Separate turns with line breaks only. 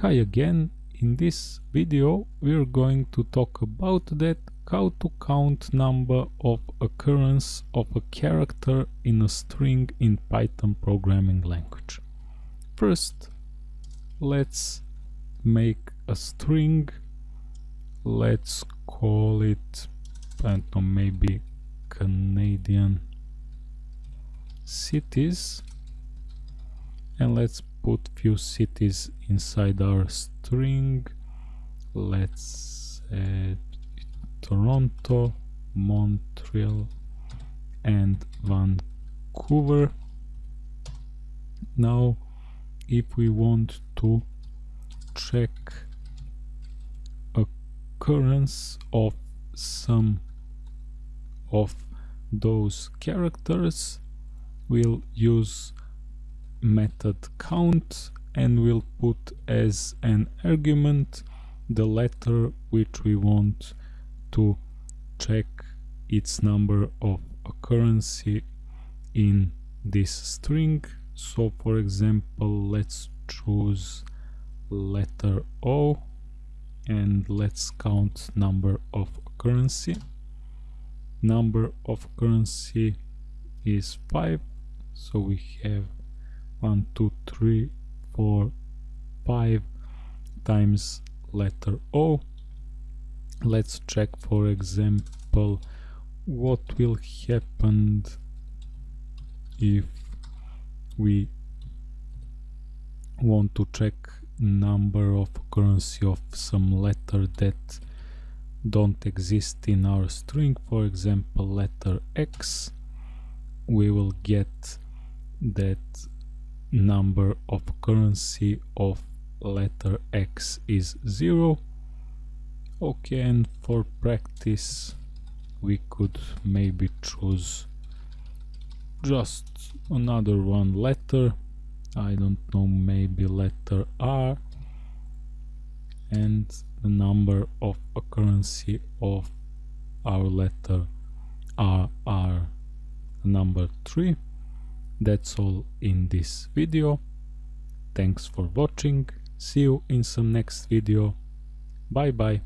Hi again, in this video we're going to talk about that how to count number of occurrence of a character in a string in Python programming language. First, let's make a string, let's call it, I know, maybe Canadian cities. And let's put few cities inside our string. Let's add Toronto Montreal and Vancouver. Now if we want to check occurrence of some of those characters we'll use method count and we'll put as an argument the letter which we want to check its number of occurrence in this string. So for example let's choose letter O and let's count number of occurrence number of occurrence is 5 so we have one two three four five times letter O. Let's check for example what will happen if we want to check number of occurrence of some letter that don't exist in our string. For example letter X. We will get that number of occurrence of letter X is 0 okay and for practice we could maybe choose just another one letter. I don't know maybe letter R. And the number of occurrence of our letter R R. Number 3 that's all in this video. Thanks for watching. See you in some next video. Bye bye.